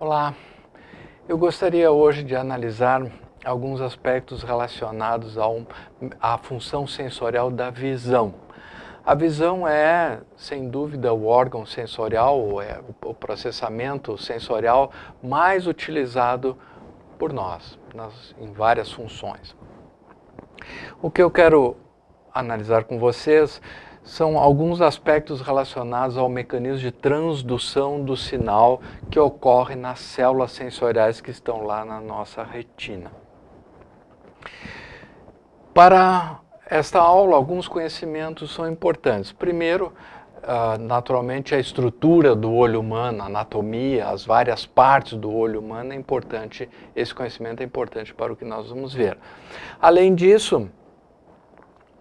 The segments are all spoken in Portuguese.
Olá, eu gostaria hoje de analisar alguns aspectos relacionados ao, à função sensorial da visão. A visão é, sem dúvida, o órgão sensorial, é o processamento sensorial mais utilizado por nós, nas, em várias funções. O que eu quero analisar com vocês são alguns aspectos relacionados ao mecanismo de transdução do sinal que ocorre nas células sensoriais que estão lá na nossa retina. Para esta aula, alguns conhecimentos são importantes. Primeiro, Uh, naturalmente a estrutura do olho humano, a anatomia, as várias partes do olho humano é importante, esse conhecimento é importante para o que nós vamos ver. Além disso,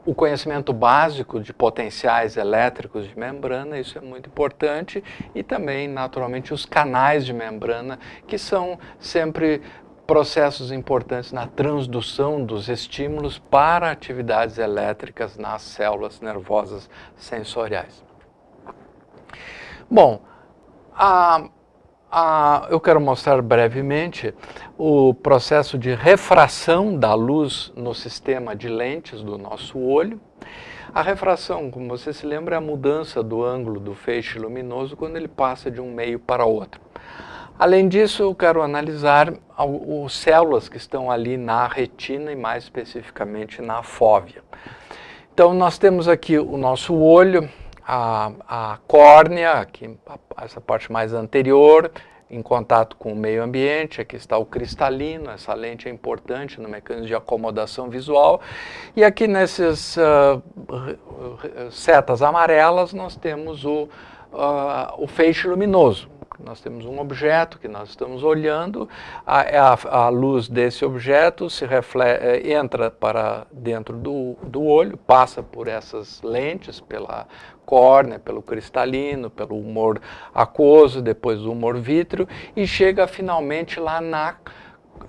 o conhecimento básico de potenciais elétricos de membrana, isso é muito importante, e também, naturalmente, os canais de membrana, que são sempre processos importantes na transdução dos estímulos para atividades elétricas nas células nervosas sensoriais. Bom, a ah, eu quero mostrar brevemente o processo de refração da luz no sistema de lentes do nosso olho. A refração, como você se lembra, é a mudança do ângulo do feixe luminoso quando ele passa de um meio para outro. Além disso, eu quero analisar as células que estão ali na retina e mais especificamente na fóvea. Então, nós temos aqui o nosso olho, a, a córnea, aqui, essa parte mais anterior, em contato com o meio ambiente, aqui está o cristalino, essa lente é importante no mecanismo de acomodação visual, e aqui nessas uh, setas amarelas nós temos o, uh, o feixe luminoso, nós temos um objeto que nós estamos olhando, a, a, a luz desse objeto se reflete, eh, entra para dentro do, do olho, passa por essas lentes, pela córnea, pelo cristalino, pelo humor aquoso, depois o humor vítreo, e chega finalmente lá na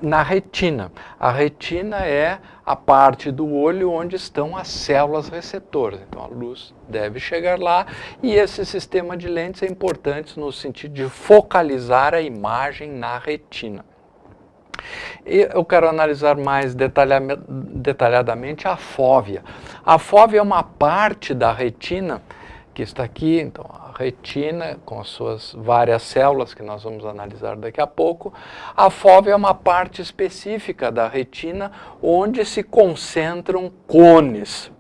na retina. A retina é a parte do olho onde estão as células receptoras. Então a luz deve chegar lá e esse sistema de lentes é importante no sentido de focalizar a imagem na retina. Eu quero analisar mais detalhadamente a fóvea. A fóvea é uma parte da retina que está aqui, então retina, com as suas várias células, que nós vamos analisar daqui a pouco. A fóvea é uma parte específica da retina, onde se concentram cones.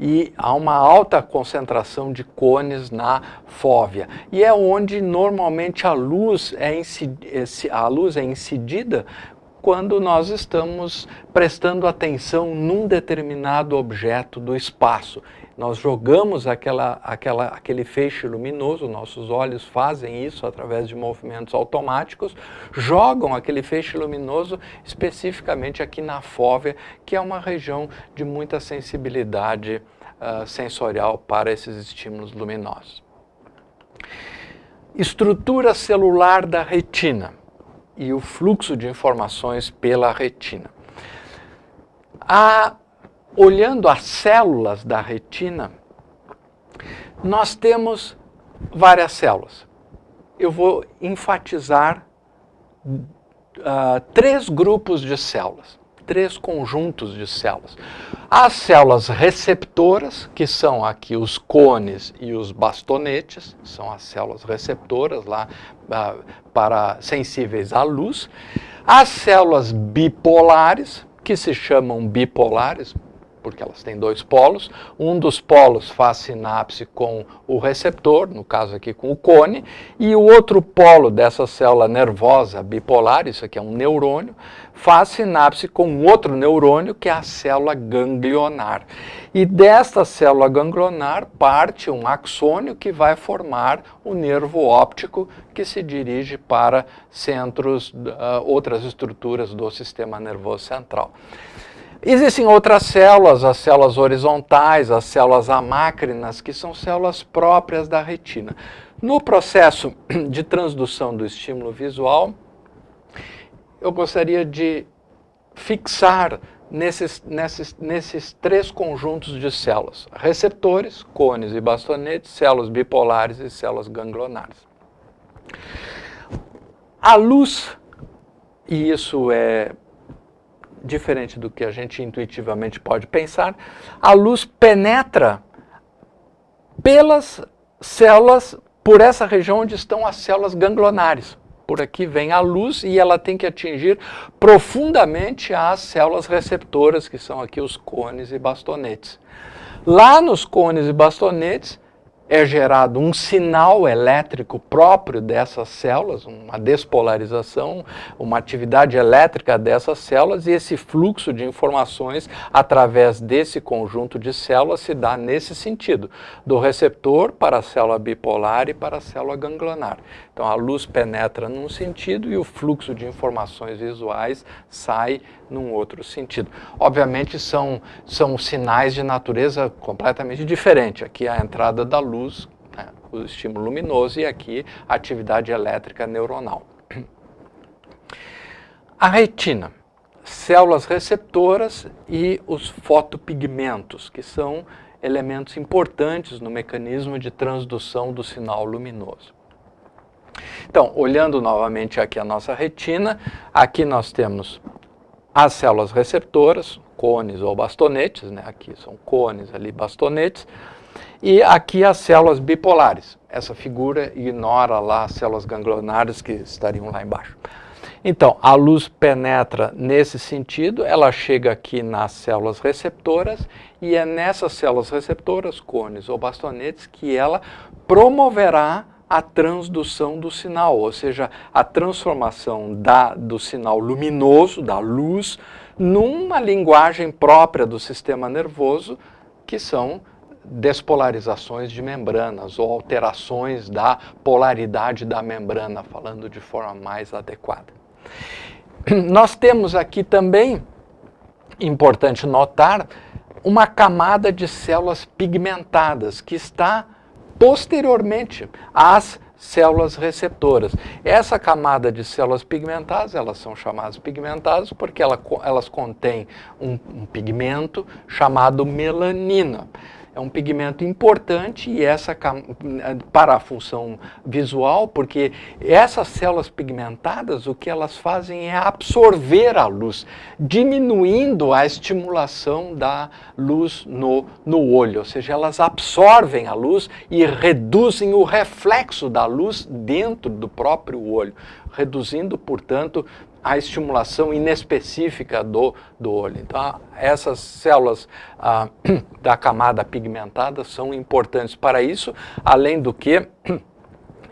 E há uma alta concentração de cones na fóvea. E é onde normalmente a luz é, a luz é incidida quando nós estamos prestando atenção num determinado objeto do espaço. Nós jogamos aquela, aquela, aquele feixe luminoso, nossos olhos fazem isso através de movimentos automáticos, jogam aquele feixe luminoso especificamente aqui na fóvea, que é uma região de muita sensibilidade uh, sensorial para esses estímulos luminosos. Estrutura celular da retina e o fluxo de informações pela retina. A olhando as células da retina, nós temos várias células. Eu vou enfatizar uh, três grupos de células, três conjuntos de células. As células receptoras, que são aqui os cones e os bastonetes, são as células receptoras lá uh, para sensíveis à luz. As células bipolares, que se chamam bipolares, porque elas têm dois polos. Um dos polos faz sinapse com o receptor, no caso aqui com o cone, e o outro polo dessa célula nervosa bipolar, isso aqui é um neurônio, faz sinapse com outro neurônio, que é a célula ganglionar. E desta célula ganglionar parte um axônio que vai formar o nervo óptico que se dirige para centros, uh, outras estruturas do sistema nervoso central. Existem outras células, as células horizontais, as células amácrinas, que são células próprias da retina. No processo de transdução do estímulo visual, eu gostaria de fixar nesses, nesses, nesses três conjuntos de células. Receptores, cones e bastonetes, células bipolares e células ganglionares. A luz, e isso é diferente do que a gente intuitivamente pode pensar, a luz penetra pelas células, por essa região onde estão as células ganglionares por aqui vem a luz e ela tem que atingir profundamente as células receptoras, que são aqui os cones e bastonetes. Lá nos cones e bastonetes, é gerado um sinal elétrico próprio dessas células, uma despolarização, uma atividade elétrica dessas células e esse fluxo de informações através desse conjunto de células se dá nesse sentido, do receptor para a célula bipolar e para a célula ganglionar. Então a luz penetra num sentido e o fluxo de informações visuais sai num outro sentido. Obviamente são, são sinais de natureza completamente diferente. Aqui é a entrada da luz, né, o estímulo luminoso, e aqui a atividade elétrica neuronal. A retina, células receptoras e os fotopigmentos, que são elementos importantes no mecanismo de transdução do sinal luminoso. Então, olhando novamente aqui a nossa retina, aqui nós temos as células receptoras, cones ou bastonetes, né? aqui são cones, ali bastonetes, e aqui as células bipolares. Essa figura ignora lá as células ganglionares que estariam lá embaixo. Então, a luz penetra nesse sentido, ela chega aqui nas células receptoras e é nessas células receptoras, cones ou bastonetes, que ela promoverá a transdução do sinal, ou seja, a transformação da, do sinal luminoso, da luz, numa linguagem própria do sistema nervoso, que são despolarizações de membranas ou alterações da polaridade da membrana, falando de forma mais adequada. Nós temos aqui também, importante notar, uma camada de células pigmentadas que está posteriormente às células receptoras. Essa camada de células pigmentadas, elas são chamadas pigmentadas porque ela, elas contêm um, um pigmento chamado melanina é um pigmento importante e essa para a função visual, porque essas células pigmentadas, o que elas fazem é absorver a luz, diminuindo a estimulação da luz no, no olho, ou seja, elas absorvem a luz e reduzem o reflexo da luz dentro do próprio olho, reduzindo, portanto, a estimulação inespecífica do, do olho. Então, essas células ah, da camada pigmentada são importantes para isso, além do que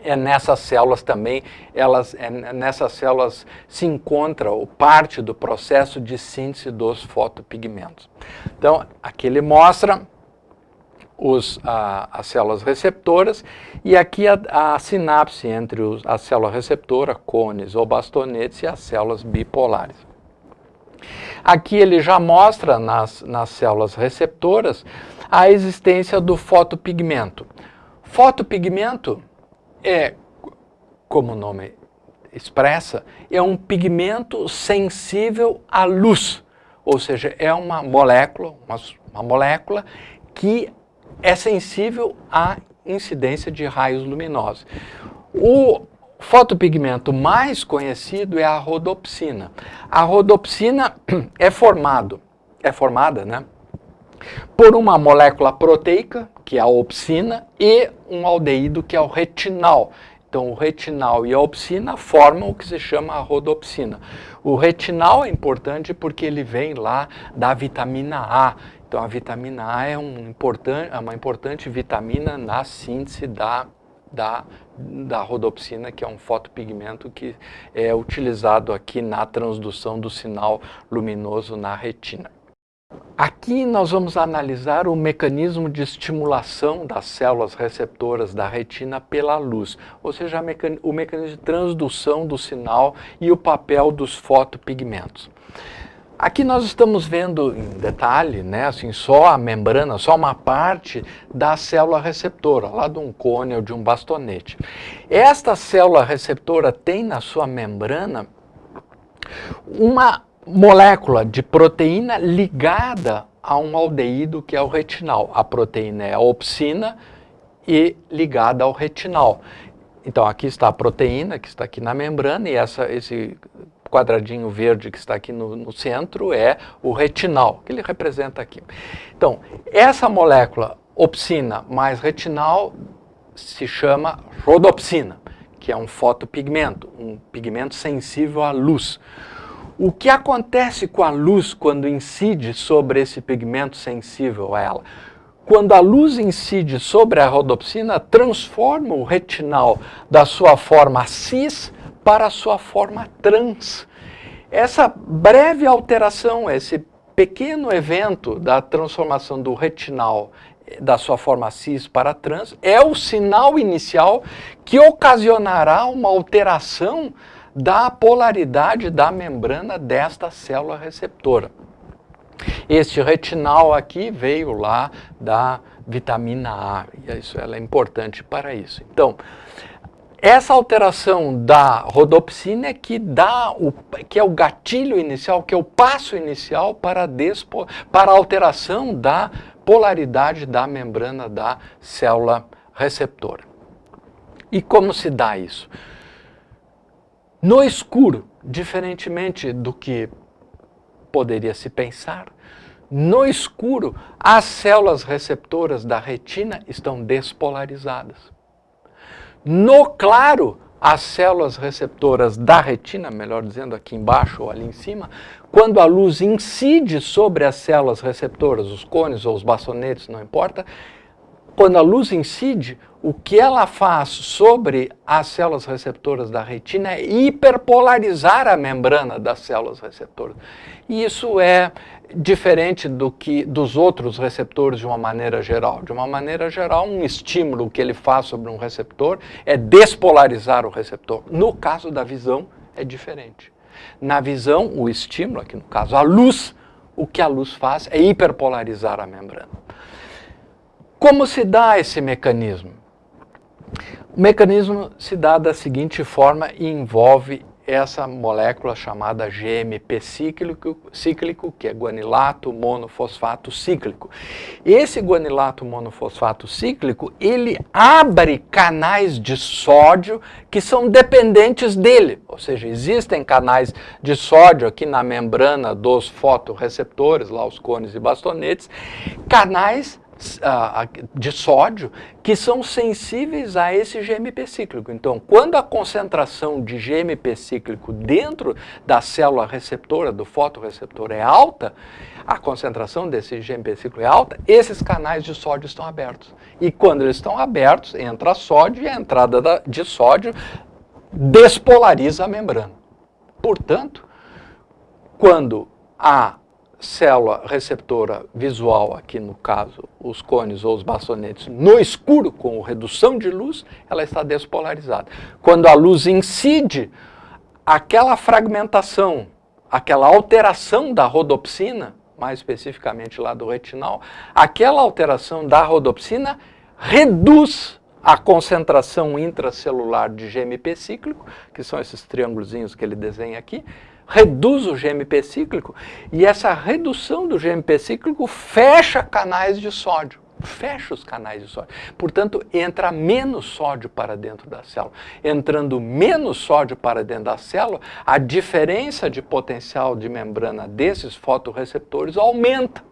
é nessas células também, elas, é nessas células se encontra o parte do processo de síntese dos fotopigmentos. Então, aqui ele mostra os, a, as células receptoras e aqui a, a sinapse entre os, a célula receptora, cones ou bastonetes e as células bipolares. Aqui ele já mostra nas, nas células receptoras a existência do fotopigmento. Fotopigmento é, como o nome expressa, é um pigmento sensível à luz, ou seja, é uma molécula, uma, uma molécula que é sensível à incidência de raios luminosos. O fotopigmento mais conhecido é a rodopsina. A rodopsina é formado, é formada, né, por uma molécula proteica, que é a opsina, e um aldeído, que é o retinal. Então, o retinal e a opsina formam o que se chama a rodopsina. O retinal é importante porque ele vem lá da vitamina A, então a vitamina A é, um importante, é uma importante vitamina na síntese da, da, da rodopsina, que é um fotopigmento que é utilizado aqui na transdução do sinal luminoso na retina. Aqui nós vamos analisar o mecanismo de estimulação das células receptoras da retina pela luz, ou seja, o mecanismo de transdução do sinal e o papel dos fotopigmentos. Aqui nós estamos vendo em detalhe, né, assim, só a membrana, só uma parte da célula receptora, lá de um cone ou de um bastonete. Esta célula receptora tem na sua membrana uma molécula de proteína ligada a um aldeído que é o retinal. A proteína é a opsina e ligada ao retinal. Então aqui está a proteína que está aqui na membrana e essa, esse quadradinho verde que está aqui no, no, centro é o retinal, que ele representa aqui. Então, essa molécula opsina mais retinal se chama rodopsina, que é um fotopigmento, um pigmento sensível à luz. O que acontece com a luz quando incide sobre esse pigmento sensível a ela? Quando a luz incide sobre a rodopsina, transforma o retinal da sua forma cis para a sua forma trans. Essa breve alteração, esse pequeno evento da transformação do retinal da sua forma cis para trans é o sinal inicial que ocasionará uma alteração da polaridade da membrana desta célula receptora. Este retinal aqui veio lá da vitamina A, e isso ela é importante para isso. Então, essa alteração da rodopsina é que dá o que é o gatilho inicial, que é o passo inicial para a, despo, para a alteração da polaridade da membrana da célula receptora. E como se dá isso? No escuro, diferentemente do que poderia se pensar, no escuro, as células receptoras da retina estão despolarizadas. No claro, as células receptoras da retina, melhor dizendo aqui embaixo ou ali em cima, quando a luz incide sobre as células receptoras, os cones ou os bastonetes, não importa, quando a luz incide, o que ela faz sobre as células receptoras da retina é hiperpolarizar a membrana das células receptoras. E isso é diferente do que dos outros receptores de uma maneira geral. De uma maneira geral, um estímulo que ele faz sobre um receptor é despolarizar o receptor. No caso da visão, é diferente. Na visão, o estímulo, aqui no caso a luz, o que a luz faz é hiperpolarizar a membrana. Como se dá esse mecanismo? O mecanismo se dá da seguinte forma e envolve essa molécula chamada GMP cíclico, cíclico, que é guanilato monofosfato cíclico. Esse guanilato monofosfato cíclico, ele abre canais de sódio que são dependentes dele, ou seja, existem canais de sódio aqui na membrana dos fotoreceptores, lá os cones e bastonetes, canais de sódio que são sensíveis a esse GMP cíclico. Então, quando a concentração de GMP cíclico dentro da célula receptora, do fotoreceptor é alta, a concentração desse GMP cíclico é alta, esses canais de sódio estão abertos. E quando eles estão abertos, entra sódio e a entrada de sódio despolariza a membrana. Portanto, quando a célula receptora visual, aqui no caso os cones ou os bastonetes, no escuro, com redução de luz, ela está despolarizada. Quando a luz incide, aquela fragmentação, aquela alteração da rodopsina, mais especificamente lá do retinal, aquela alteração da rodopsina reduz a concentração intracelular de GMP cíclico, que são esses triângulos que ele desenha aqui, reduz o GMP cíclico e essa redução do GMP cíclico fecha canais de sódio. Fecha os canais de sódio. Portanto, entra menos sódio para dentro da célula. Entrando menos sódio para dentro da célula, a diferença de potencial de membrana desses fotoreceptores aumenta.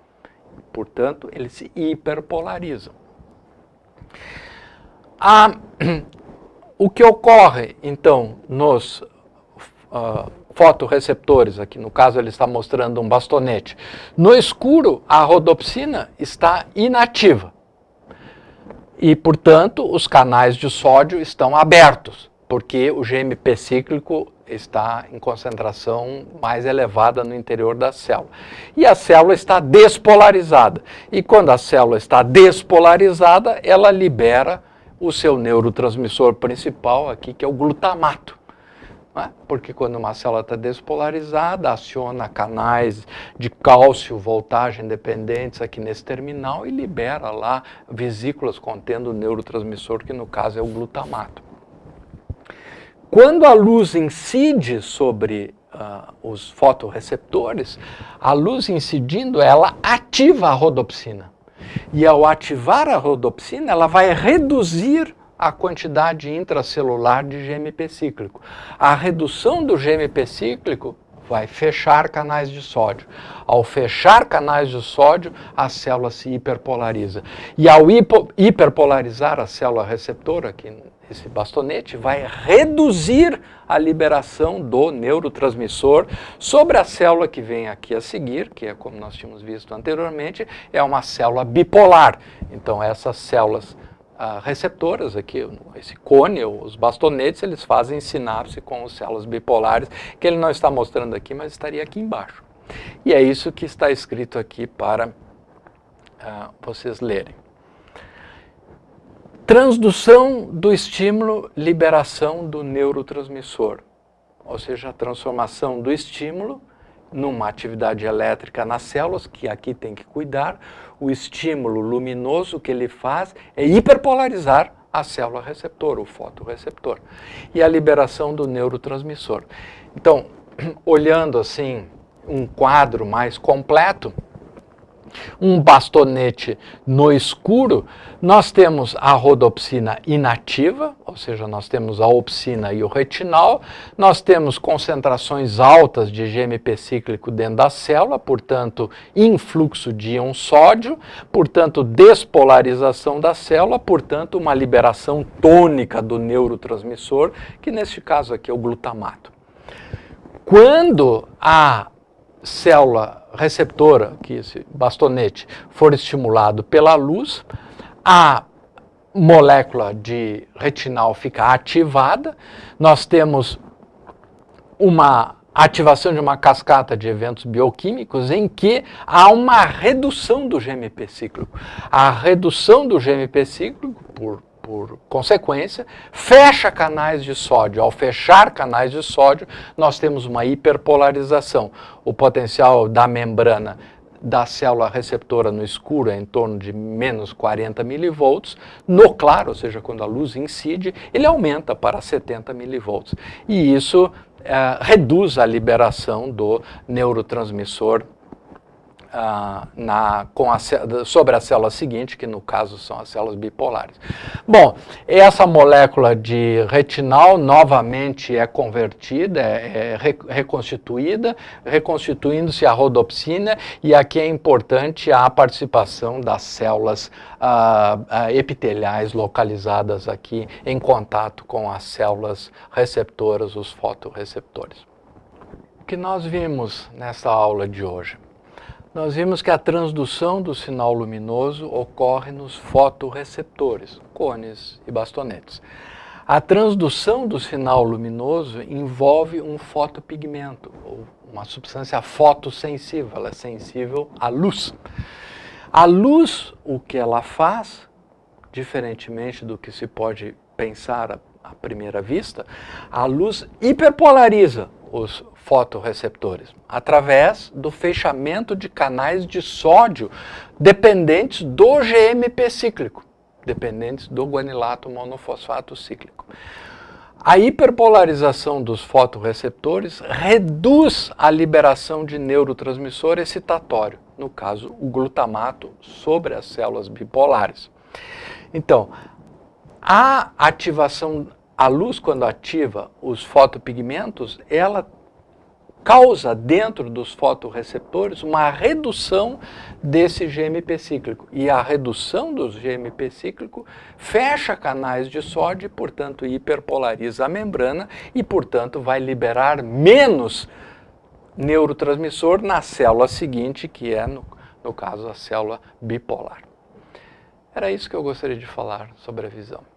Portanto, eles se hiperpolarizam. O que ocorre, então, nos uh, fotoreceptores, aqui no caso ele está mostrando um bastonete. No escuro, a rodopsina está inativa. E, portanto, os canais de sódio estão abertos, porque o GMP cíclico está em concentração mais elevada no interior da célula. E a célula está despolarizada. E quando a célula está despolarizada, ela libera o seu neurotransmissor principal aqui, que é o glutamato. Né? Porque quando uma célula está despolarizada, aciona canais de cálcio, voltagem dependentes aqui nesse terminal e libera lá vesículas contendo o neurotransmissor, que no caso é o glutamato. Quando a luz incide sobre uh, os fotoreceptores, a luz incidindo, ela ativa a rodopsina. E ao ativar a rodopsina, ela vai reduzir a quantidade intracelular de GMP cíclico. A redução do GMP cíclico vai fechar canais de sódio. Ao fechar canais de sódio, a célula se hiperpolariza. E ao hiperpolarizar a célula receptora, aqui esse bastonete, vai reduzir a liberação do neurotransmissor sobre a célula que vem aqui a seguir, que é como nós tínhamos visto anteriormente, é uma célula bipolar. Então essas células receptoras aqui, esse cone, os bastonetes, eles fazem sinapse com as células bipolares, que ele não está mostrando aqui, mas estaria aqui embaixo. E é isso que está escrito aqui para ah, vocês lerem. Transdução do estímulo, liberação do neurotransmissor, ou seja, a transformação do estímulo numa atividade elétrica nas células, que aqui tem que cuidar, o estímulo luminoso que ele faz é hiperpolarizar a célula receptor, o fotoreceptor, e a liberação do neurotransmissor. Então, olhando assim um quadro mais completo, um bastonete no escuro, nós temos a rodopsina inativa, ou seja, nós temos a opsina e o retinal, nós temos concentrações altas de GMP cíclico dentro da célula, portanto, influxo de íon sódio, portanto, despolarização da célula, portanto, uma liberação tônica do neurotransmissor, que neste caso aqui é o glutamato. Quando a célula receptora, que esse bastonete, for estimulado pela luz, a molécula de retinal fica ativada, nós temos uma ativação de uma cascata de eventos bioquímicos em que há uma redução do GMP cíclico. A redução do GMP cíclico, por por consequência, fecha canais de sódio. Ao fechar canais de sódio, nós temos uma hiperpolarização. O potencial da membrana da célula receptora no escuro é em torno de menos 40 milivolts, no claro, ou seja, quando a luz incide, ele aumenta para 70 milivolts. E isso é, reduz a liberação do neurotransmissor ah, na, com a, sobre a célula seguinte, que no caso são as células bipolares. Bom, essa molécula de retinal novamente é convertida, é, é reconstituída, reconstituindo-se a rodopsina, e aqui é importante a participação das células ah, ah, epiteliais localizadas aqui em contato com as células receptoras, os fotoreceptores. O que nós vimos nessa aula de hoje? Nós vimos que a transdução do sinal luminoso ocorre nos fotoreceptores, cones e bastonetes. A transdução do sinal luminoso envolve um fotopigmento, ou uma substância fotossensível, ela é sensível à luz. A luz, o que ela faz, diferentemente do que se pode pensar à primeira vista, a luz hiperpolariza os fotoreceptores? Através do fechamento de canais de sódio dependentes do GMP cíclico, dependentes do guanilato monofosfato cíclico. A hiperpolarização dos fotoreceptores reduz a liberação de neurotransmissor excitatório, no caso o glutamato, sobre as células bipolares. Então, a ativação, a luz quando ativa os fotopigmentos, ela causa dentro dos fotoreceptores uma redução desse GMP cíclico. E a redução do GMP cíclico fecha canais de sódio, portanto hiperpolariza a membrana e, portanto, vai liberar menos neurotransmissor na célula seguinte, que é, no, no caso, a célula bipolar. Era isso que eu gostaria de falar sobre a visão.